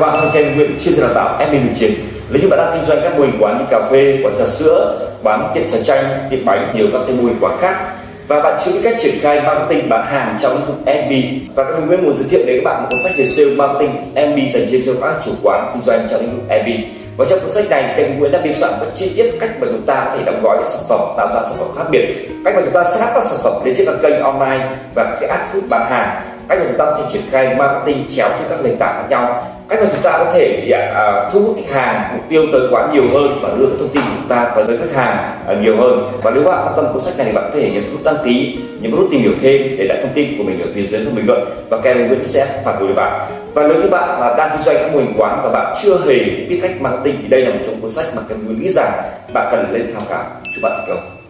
các bạn, thân kênh Nguyễn chuyên đào tạo admin thực chiến. Nếu như bạn đang kinh doanh các mô hình quán như cà phê, quán trà sữa, bán tiệm trà chanh, tiệm bánh, nhiều các cái mô hình quán khác. Và bạn chưa biết cách triển khai marketing bán hàng trong lĩnh vực FB và các Nguyễn muốn giới thiệu đến các bạn một cuốn sách về sale marketing FB dành riêng cho các chủ quán kinh doanh trong lĩnh vực FB và trong cuốn sách này kênh Nguyễn đã biên soạn rất chi tiết cách mà chúng ta có thể đóng gói các sản phẩm tạo ra sản phẩm khác biệt. Cách mà chúng ta sẽ các sản phẩm lên trên các kênh online và các cái app food bán hàng. Cách mà chúng ta có thể triển khai marketing chéo trên các nền tảng khác nhau cách mà chúng ta có thể uh, thu hút khách hàng mục tiêu tới quán nhiều hơn và đưa các thông tin của chúng ta tới với khách hàng à, nhiều hơn. Và nếu bạn quan tâm cuốn sách này thì bạn có thể nhấn nút đăng ký nhấn nút tìm hiểu thêm để lại thông tin của mình ở phía dưới phần bình luận và Kevin Nguyễn sẽ phản hồi với bạn. Và nếu như bạn mà đang kinh doanh các mô hình quán và bạn chưa hề biết cách marketing thì đây là một trong cuốn sách mà Kevin Nguyễn nghĩ rằng bạn cần lên tham khảo. Chúc bạn thành công.